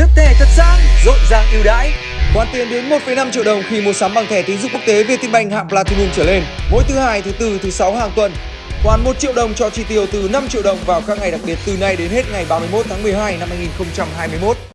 Lướt thẻ thật sang, rộn ràng ưu đãi. Khoản tiền đến 1,5 triệu đồng khi mua sắm bằng thẻ tín dụng quốc tế Vietinbank hạng Platinum trở lên. Mỗi thứ hai, thứ tư, thứ sáu hàng tuần. Khoản 1 triệu đồng cho chi tiêu từ 5 triệu đồng vào các ngày đặc biệt từ nay đến hết ngày 31 tháng 12 năm 2021.